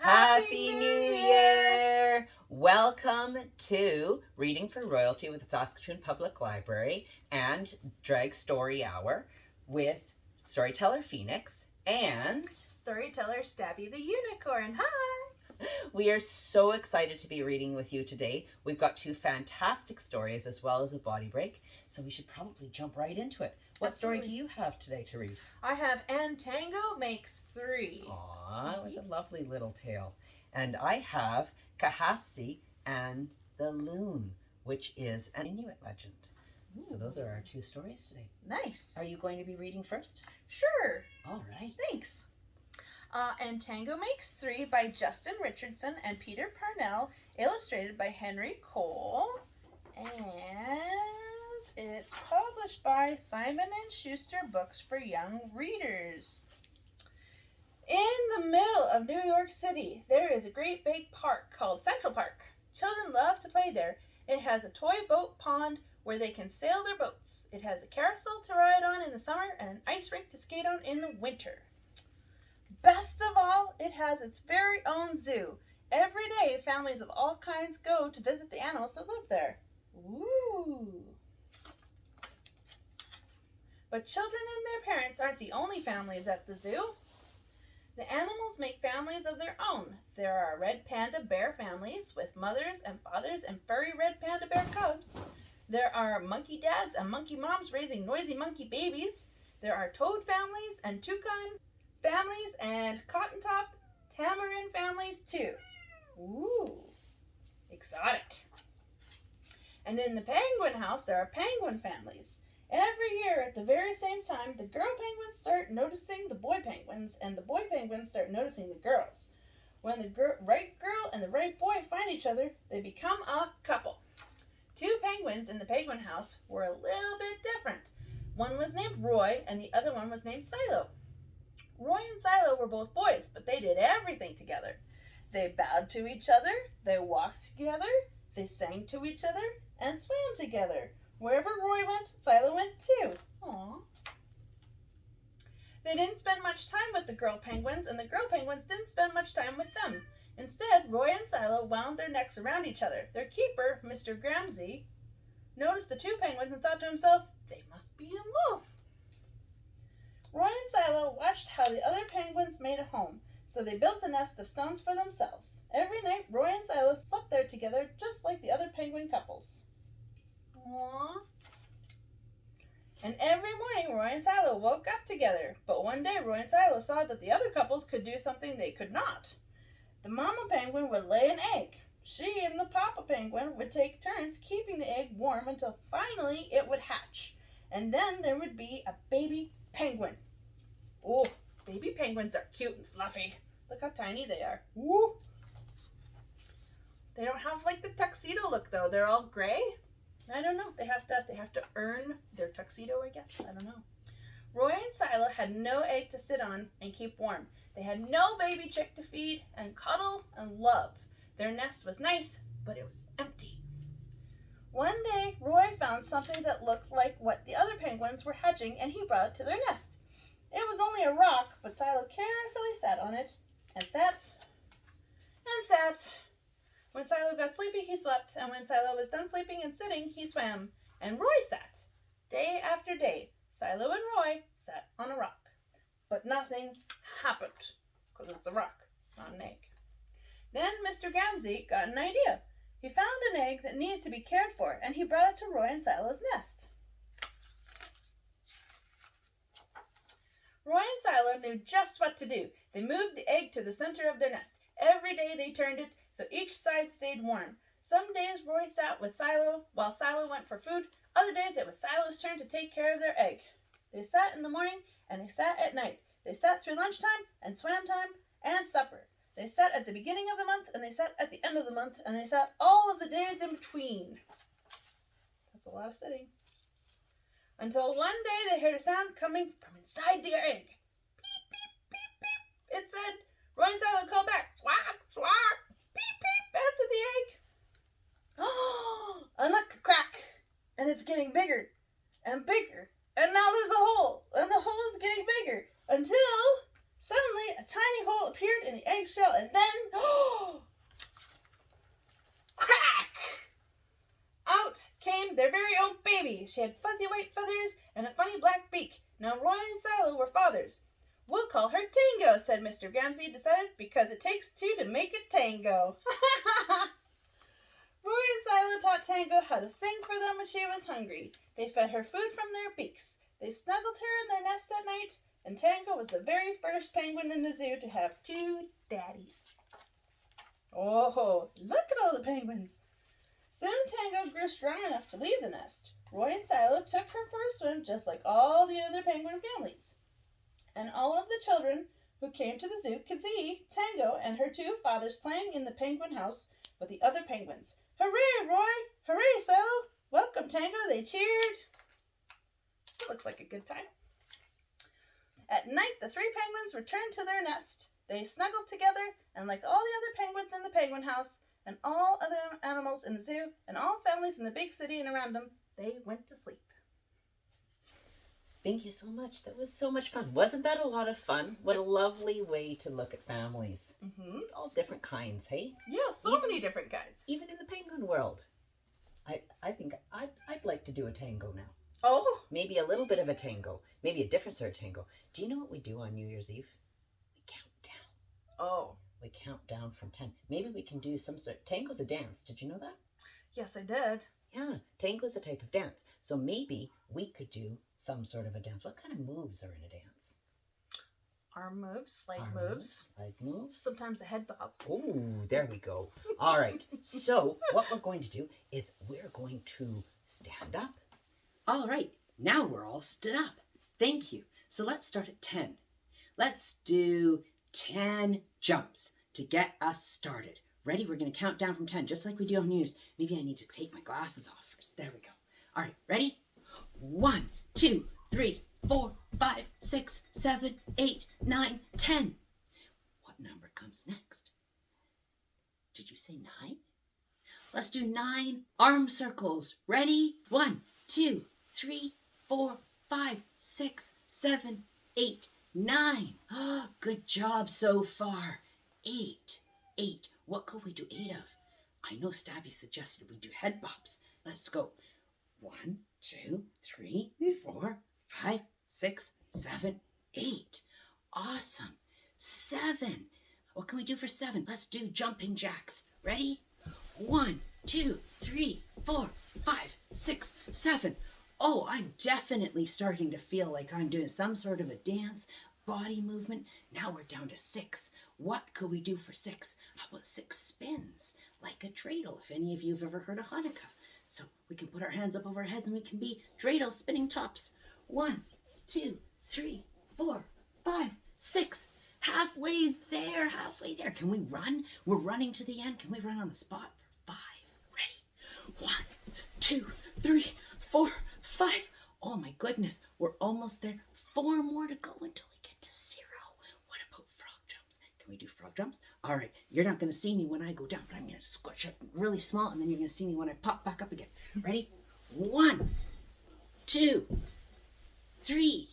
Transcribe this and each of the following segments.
Happy New Year! Welcome to Reading for Royalty with the Saskatoon Public Library and Drag Story Hour with Storyteller Phoenix and Storyteller Stabby the Unicorn. Hi! We are so excited to be reading with you today. We've got two fantastic stories as well as a body break, so we should probably jump right into it. What story do you have today to read? I have and Tango makes three. Aw, with a lovely little tale. And I have Kahasi and the Loon, which is an Inuit legend. So those are our two stories today. Nice. Are you going to be reading first? Sure. All right. Thanks. Uh, and Tango Makes Three by Justin Richardson and Peter Parnell, illustrated by Henry Cole. And it's published by Simon and Schuster Books for Young Readers. In the middle of New York City, there is a great big park called Central Park. Children love to play there. It has a toy boat pond where they can sail their boats. It has a carousel to ride on in the summer and an ice rink to skate on in the winter. Best of all, it has its very own zoo. Every day, families of all kinds go to visit the animals that live there. Ooh. But children and their parents aren't the only families at the zoo. The animals make families of their own. There are red panda bear families with mothers and fathers and furry red panda bear cubs. There are monkey dads and monkey moms raising noisy monkey babies. There are toad families and toucan families and cotton top tamarin families too. Ooh, exotic. And in the penguin house, there are penguin families. Every year at the very same time, the girl penguins start noticing the boy penguins, and the boy penguins start noticing the girls. When the right girl and the right boy find each other, they become a couple. Two penguins in the penguin house were a little bit different. One was named Roy, and the other one was named Silo. Roy and Silo were both boys, but they did everything together. They bowed to each other, they walked together, they sang to each other, and swam together. Wherever Roy went, Silo went too. Aww. They didn't spend much time with the girl penguins, and the girl penguins didn't spend much time with them. Instead, Roy and Silo wound their necks around each other. Their keeper, Mr. Gramzay, noticed the two penguins and thought to himself, they must be in love. Roy and Silo watched how the other penguins made a home, so they built a nest of stones for themselves. Every night, Roy and Silo slept there together just like the other penguin couples. Aww. And every morning, Roy and Silo woke up together. But one day, Roy and Silo saw that the other couples could do something they could not. The mama penguin would lay an egg. She and the papa penguin would take turns keeping the egg warm until finally it would hatch. And then there would be a baby penguin. Oh, baby penguins are cute and fluffy. Look how tiny they are. Woo! They don't have like the tuxedo look though. They're all gray. I don't know. They have to they have to earn their tuxedo, I guess. I don't know. Roy and Silo had no egg to sit on and keep warm. They had no baby chick to feed and cuddle and love. Their nest was nice, but it was empty. One day, Roy found something that looked like what the other penguins were hatching and he brought it to their nest. It was only a rock, but Silo carefully sat on it and sat and sat. When Silo got sleepy, he slept, and when Silo was done sleeping and sitting, he swam. And Roy sat. Day after day, Silo and Roy sat on a rock. But nothing happened, because it's a rock, it's not an egg. Then Mr. Gramzay got an idea. He found an egg that needed to be cared for, and he brought it to Roy and Silo's nest. Roy and Silo knew just what to do. They moved the egg to the center of their nest. Every day they turned it so each side stayed warm. Some days Roy sat with Silo while Silo went for food. Other days it was Silo's turn to take care of their egg. They sat in the morning and they sat at night. They sat through lunchtime and swam time and supper. They sat at the beginning of the month and they sat at the end of the month and they sat all of the days in between. That's a lot of sitting. Until one day they heard a sound coming from inside their egg. Beep, beep, beep, beep. It said, and Silo called back. Swat, swat. Beep, beep. Answered the egg. Oh, and look, crack. And it's getting bigger and bigger. And now there's a hole. And the hole is getting bigger until suddenly a tiny hole appeared in the eggshell and then, crack! Out came their very own baby. She had fuzzy white feathers and a funny black beak. Now Roy and Silo were fathers. We'll call her Tango, said Mr. Ramsay, decided, because it takes two to make a tango. Roy and Silo taught Tango how to sing for them when she was hungry. They fed her food from their beaks. They snuggled her in their nest at night, and Tango was the very first penguin in the zoo to have two daddies. Oh, look at all the penguins! Soon Tango grew strong enough to leave the nest. Roy and Silo took her for a swim just like all the other penguin families. And all of the children who came to the zoo could see Tango and her two fathers playing in the penguin house with the other penguins. Hooray, Roy! Hooray, Silo! Welcome, Tango! They cheered. It looks like a good time. At night, the three penguins returned to their nest. They snuggled together, and like all the other penguins in the penguin house, and all other animals in the zoo, and all families in the big city and around them, they went to sleep. Thank you so much. That was so much fun. Wasn't that a lot of fun? What a lovely way to look at families. Mm-hmm. All different kinds, hey? Yeah, so Even- many different kinds. Even in the penguin world. I, I think I'd, I'd like to do a tango now. Oh, Maybe a little bit of a tango. Maybe a different sort of tango. Do you know what we do on New Year's Eve? We count down. oh, We count down from 10. Maybe we can do some sort. Tango's a dance. Did you know that? yes, I did. Yeah, tango's a type of dance. So maybe we could do some sort of a dance. What kind of moves are in a dance? Arm moves, leg Arm moves, Leg moves? sometimes a head bob. Oh, there we go. All right. So, what we're going to do is we're going to stand up. All right. Now we're all stood up. Thank you. So, let's start at 10. Let's do 10 jumps to get us started. Ready? We're going to count down from 10, just like we do on news. Maybe I need to take my glasses off first. There we go. All right. Ready? One, two, three, four, five, six, seven, eight, nine, ten. What number comes next? Did you say nine? Let's do nine arm circles. Ready? One, two, three, four, five, six, seven, eight, nine. Ah, good job so far. Eight. Eight. What could we do eight of? I know Stabby suggested we do head bops. Let's go. One, two, three, four, five, six, seven, eight. Awesome. Seven. What can we do for seven? Let's do jumping jacks. Ready? One, two, three, four, five, six, seven. Oh, I'm definitely starting to feel like I'm doing some sort of a dance, body movement. Now we're down to six. What could we do for six? How about six spins? Like a dreidel, if any of you have ever heard of Hanukkah. So we can put our hands up over our heads and we can be dreidel spinning tops. One, two, three, four, five, six. Halfway there, halfway there. Can we run? We're running to the end. Can we run on the spot for five? Ready? One, two, three, four, five. Oh my goodness, we're almost there. Four more to go until we get to zero. What about frog jumps? Can we do frog jumps? All right, you're not going to see me when I go down, but I'm to squish up really small, and then you're to see me when I pop back up again. Ready? One, two, three,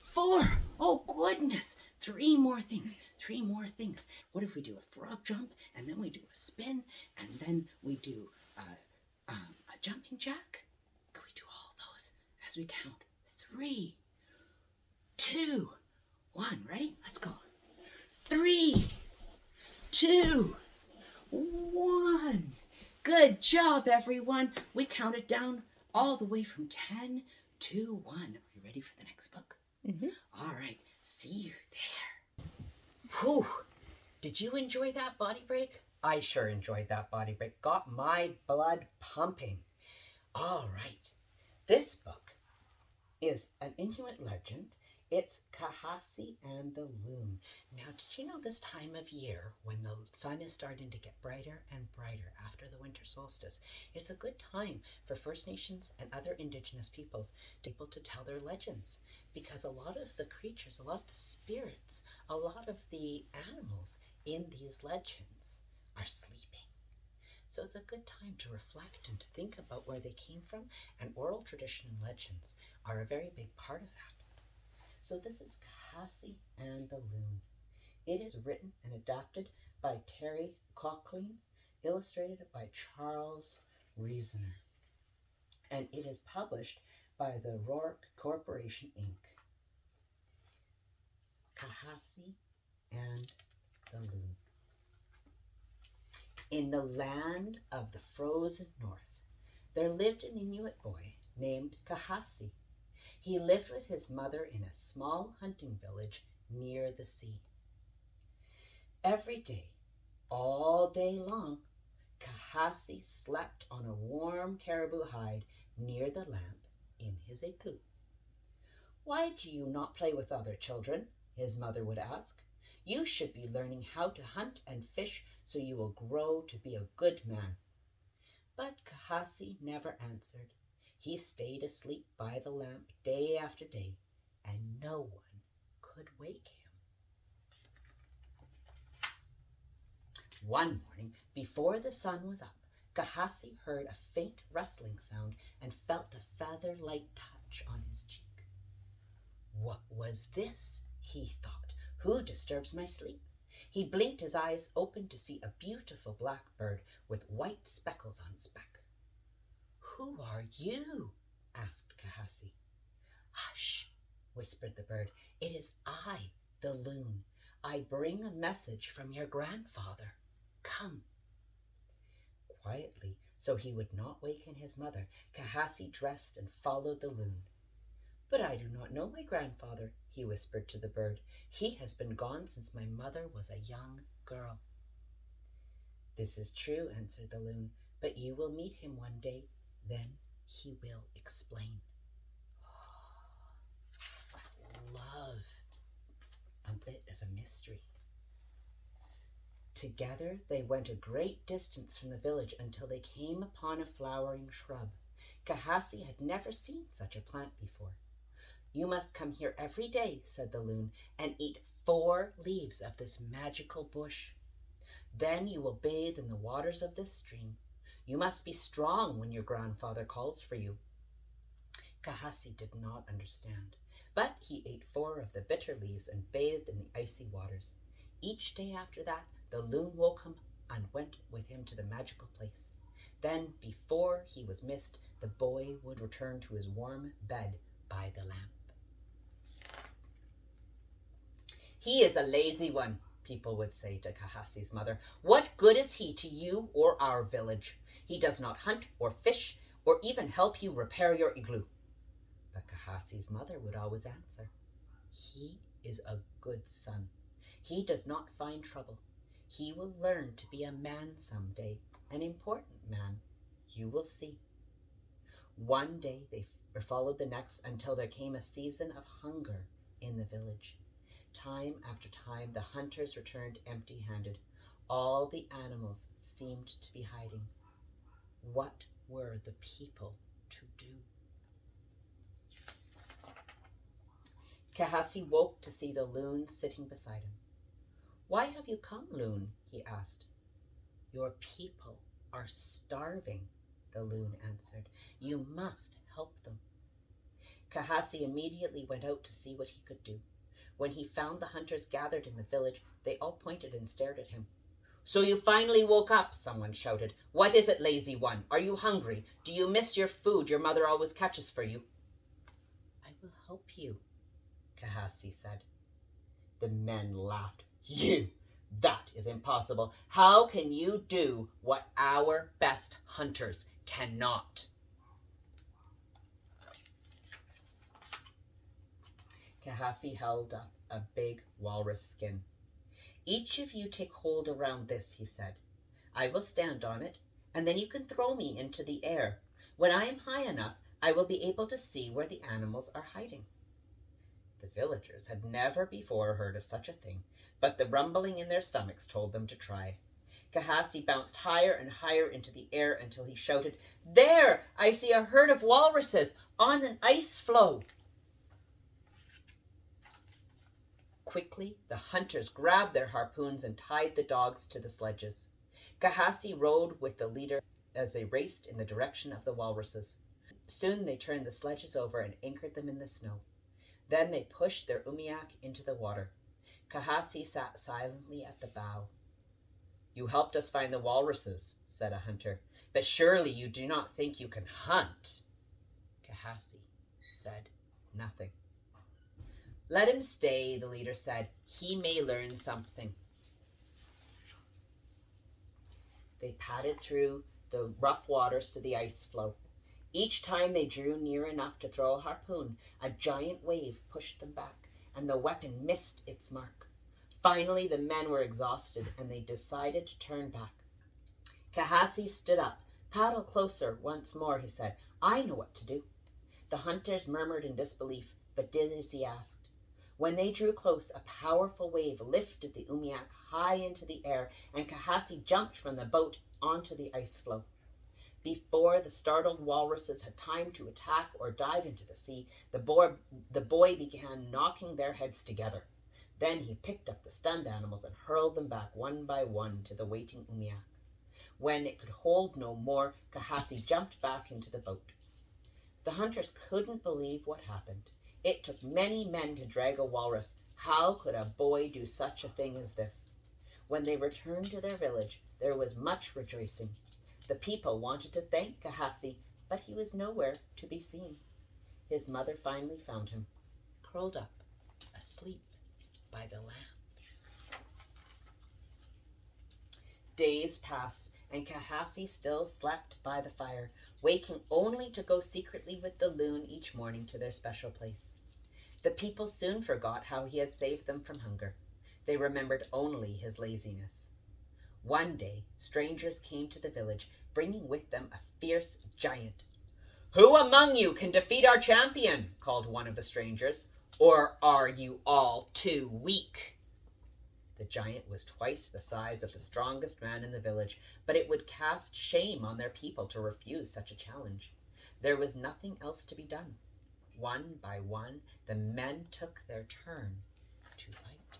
four. Oh goodness, three more things. Three more things. What if we do a frog jump, and then we do a spin, and then we do uh, um, a jumping jack? Could we do all those as we count? Three, two, one. Ready? Let's go. Three, two, one. Good job, everyone. We counted down all the way from 10 to 1. Are you ready for the next book? Mm-hmm. All right. See you there. Whew. Did you enjoy that body break? I sure enjoyed that body break. Got my blood pumping. All right. This book is an Inuit legend. It's Kahasi and the Loon. Now, did you know this time of year when the sun is starting to get brighter and brighter after the winter solstice, it's a good time for First Nations and other Indigenous peoples to be able to tell their legends because a lot of the creatures, a lot of the spirits, a lot of the animals in these legends are sleeping. So it's a good time to reflect and to think about where they came from, and oral tradition and legends are a very big part of that. So this is Kahasi and the Loon. It is written and adapted by Terri Cohlene, illustrated by Charles Reasoner, and it is published by the Rourke Corporation, Inc. Kahasi and the Loon. In the land of the frozen north, there lived an Inuit boy named Kahasi. He lived with his mother in a small hunting village near the sea. Every day, all day long, Kahasi slept on a warm caribou hide near the lamp in his igloo. Why do you not play with other children? his mother would ask. You should be learning how to hunt and fish so you will grow to be a good man. But Kahasi never answered. He stayed asleep by the lamp day after day, and no one could wake him. One morning, before the sun was up, Kahasi heard a faint rustling sound and felt a feather like touch on his cheek. What was this? he thought. Who disturbs my sleep? He blinked his eyes open to see a beautiful black bird with white speckles on its back. Who are you? asked Kahasi. Hush, whispered the bird. It is I, the loon. I bring a message from your grandfather. Come. Quietly, so he would not waken his mother, Kahasi dressed and followed the loon. But I do not know my grandfather, he whispered to the bird. He has been gone since my mother was a young girl. This is true, answered the loon, but you will meet him one day. Then he will explain. Ah, I love a bit of a mystery. Together they went a great distance from the village until they came upon a flowering shrub. Kahasi had never seen such a plant before. You must come here every day, said the loon, and eat four leaves of this magical bush. Then you will bathe in the waters of this stream. You must be strong when your grandfather calls for you. Kahasi did not understand, but he ate four of the bitter leaves and bathed in the icy waters. Each day after that, the loon woke him and went with him to the magical place. Then, before he was missed, the boy would return to his warm bed by the lamp. He is a lazy one, people would say to Kahasi's mother. What good is he to you or our village? He does not hunt or fish or even help you repair your igloo. But Kahasi's mother would always answer, He is a good son. He does not find trouble. He will learn to be a man some day, an important man. You will see. One day they followed the next until there came a season of hunger in the village. Time after time, the hunters returned empty handed. All the animals seemed to be hiding. What were the people to do? Kahasi woke to see the loon sitting beside him. Why have you come, loon? he asked. Your people are starving, the loon answered. You must help them. Kahasi immediately went out to see what he could do. When he found the hunters gathered in the village, they all pointed and stared at him. So you finally woke up, someone shouted. What is it, lazy one? Are you hungry? Do you miss your food your mother always catches for you? I will help you, Kahasi said. The men laughed. You! That is impossible. How can you do what our best hunters cannot? Kahasi held up a big walrus skin. Each of you take hold around this, he said. I will stand on it, and then you can throw me into the air. When I am high enough, I will be able to see where the animals are hiding. The villagers had never before heard of such a thing, but the rumbling in their stomachs told them to try. Kahasi bounced higher and higher into the air until he shouted, There! I see a herd of walruses on an ice floe. Quickly, the hunters grabbed their harpoons and tied the dogs to the sledges. Kahasi rode with the leader as they raced in the direction of the walruses. Soon they turned the sledges over and anchored them in the snow. Then they pushed their umiak into the water. Kahasi sat silently at the bow. You helped us find the walruses, said a hunter, but surely you do not think you can hunt. Kahasi said nothing. Let him stay, the leader said. He may learn something. They padded through the rough waters to the ice floe. Each time they drew near enough to throw a harpoon, a giant wave pushed them back, and the weapon missed its mark. Finally, the men were exhausted, and they decided to turn back. Kahasi stood up. Paddle closer once more, he said. I know what to do. The hunters murmured in disbelief, but did as he asked. When they drew close, a powerful wave lifted the umiak high into the air, and Kahasi jumped from the boat onto the ice floe. Before the startled walruses had time to attack or dive into the sea, the boy, the boy began knocking their heads together. Then he picked up the stunned animals and hurled them back one by one to the waiting umiak. When it could hold no more, Kahasi jumped back into the boat. The hunters couldn't believe what happened. It took many men to drag a walrus. How could a boy do such a thing as this? When they returned to their village, there was much rejoicing. The people wanted to thank Kahasi, but he was nowhere to be seen. His mother finally found him, curled up, asleep by the lamp. Days passed, and Kahasi still slept by the fire, waking only to go secretly with the loon each morning to their special place. The people soon forgot how he had saved them from hunger. They remembered only his laziness. One day, strangers came to the village, bringing with them a fierce giant. Who among you can defeat our champion? called one of the strangers. Or are you all too weak? The giant was twice the size of the strongest man in the village, but it would cast shame on their people to refuse such a challenge. There was nothing else to be done. One by one, the men took their turn to fight.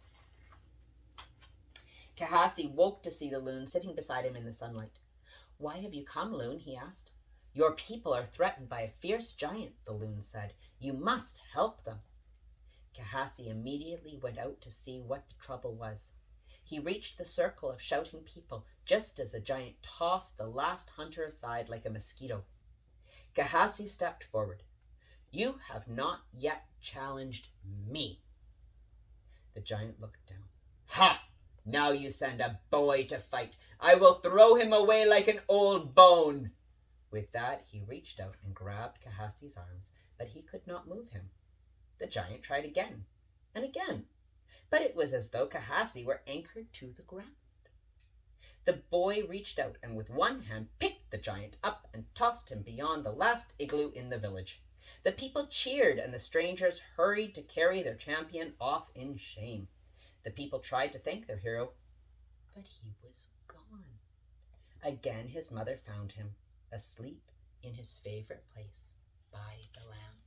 Kahasi woke to see the loon sitting beside him in the sunlight. Why have you come, loon? he asked. Your people are threatened by a fierce giant, the loon said. You must help them. Kahasi immediately went out to see what the trouble was. He reached the circle of shouting people just as the giant tossed the last hunter aside like a mosquito. Kahasi stepped forward. You have not yet challenged me. The giant looked down. Ha! Now you send a boy to fight. I will throw him away like an old bone. With that, he reached out and grabbed Kahasi's arms, but he could not move him. The giant tried again and again, but it was as though Kahasi were anchored to the ground. The boy reached out and with one hand picked the giant up and tossed him beyond the last igloo in the village. The people cheered and the strangers hurried to carry their champion off in shame. The people tried to thank their hero, but he was gone. Again his mother found him, asleep in his favorite place by the lamp.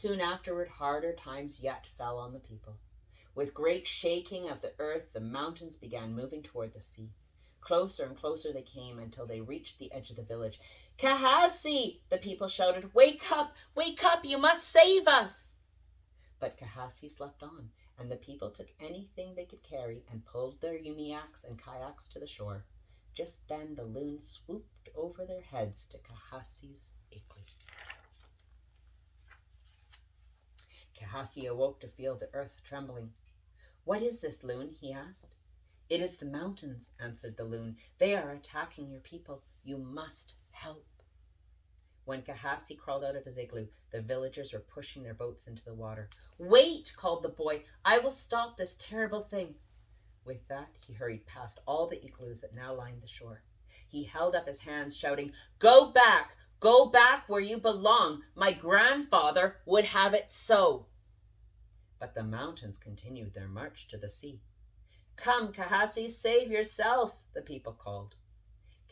Soon afterward, harder times yet fell on the people. With great shaking of the earth, the mountains began moving toward the sea. Closer and closer they came until they reached the edge of the village. Kahasi! The people shouted, Wake up! Wake up! You must save us! But Kahasi slept on, and the people took anything they could carry and pulled their umiaks and kayaks to the shore. Just then the loon swooped over their heads to Kahasi's igloo. Kahasi awoke to feel the earth trembling. What is this, loon? he asked. It is the mountains, answered the loon. They are attacking your people. You must help. When Kahasi crawled out of his igloo, the villagers were pushing their boats into the water. Wait, called the boy. I will stop this terrible thing. With that, he hurried past all the igloos that now lined the shore. He held up his hands, shouting, Go back! Go back where you belong. My grandfather would have it so. But the mountains continued their march to the sea. Come, Kahasi, save yourself, the people called.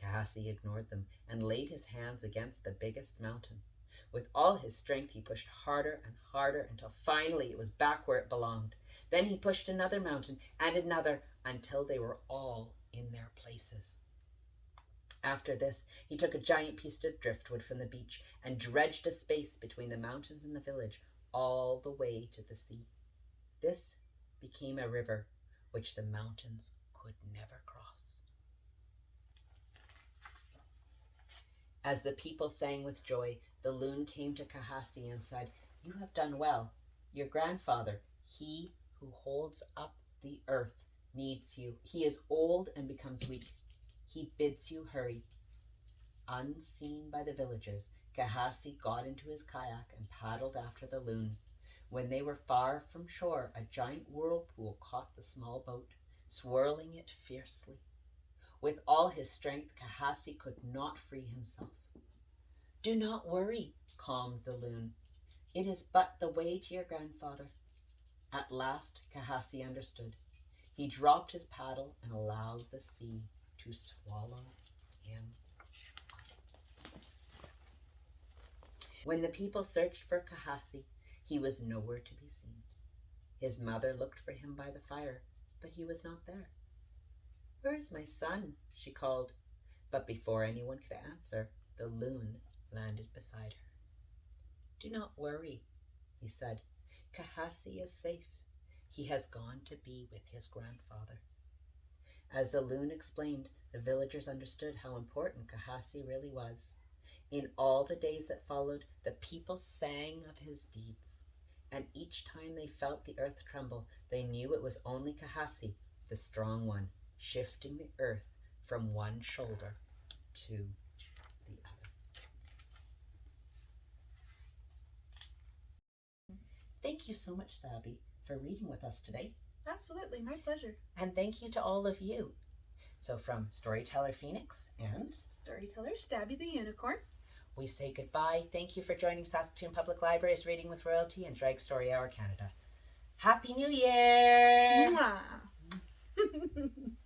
Kahasi ignored them and laid his hands against the biggest mountain. With all his strength, he pushed harder and harder until finally it was back where it belonged. Then he pushed another mountain and another until they were all in their places. After this, he took a giant piece of driftwood from the beach and dredged a space between the mountains and the village, all the way to the sea. This became a river which the mountains could never cross. As the people sang with joy, the loon came to Kahasi and said, You have done well. Your grandfather, he who holds up the earth, needs you. He is old and becomes weak. He bids you hurry. Unseen by the villagers, Kahasi got into his kayak and paddled after the loon. When they were far from shore, a giant whirlpool caught the small boat, swirling it fiercely. With all his strength, Kahasi could not free himself. Do not worry, calmed the loon. It is but the way to your grandfather. At last, Kahasi understood. He dropped his paddle and allowed the sea to swallow him. When the people searched for Kahasi, he was nowhere to be seen. His mother looked for him by the fire, but he was not there. Where is my son? she called. But before anyone could answer, the loon landed beside her. Do not worry, he said. Kahasi is safe. He has gone to be with his grandfather. As the loon explained, the villagers understood how important Kahasi really was. In all the days that followed, the people sang of his deeds. And each time they felt the earth tremble, they knew it was only Kahasi, the strong one, shifting the earth from one shoulder to the other. Thank you so much, Stabby, for reading with us today. Absolutely, my pleasure. And thank you to all of you. So, from Storyteller Phoenix and Storyteller Stabby the Unicorn. We say goodbye. Thank you for joining Saskatoon Public Library's Reading with Royalty and Drag Story Hour Canada. Happy New Year!